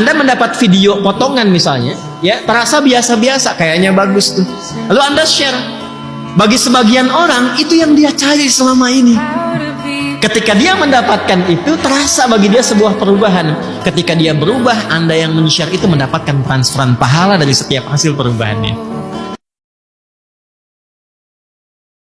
Anda mendapat video potongan misalnya, ya terasa biasa-biasa, kayaknya bagus tuh. Lalu Anda share. Bagi sebagian orang itu yang dia cari selama ini. Ketika dia mendapatkan itu, terasa bagi dia sebuah perubahan. Ketika dia berubah, Anda yang men-share itu mendapatkan transferan pahala dari setiap hasil perubahannya.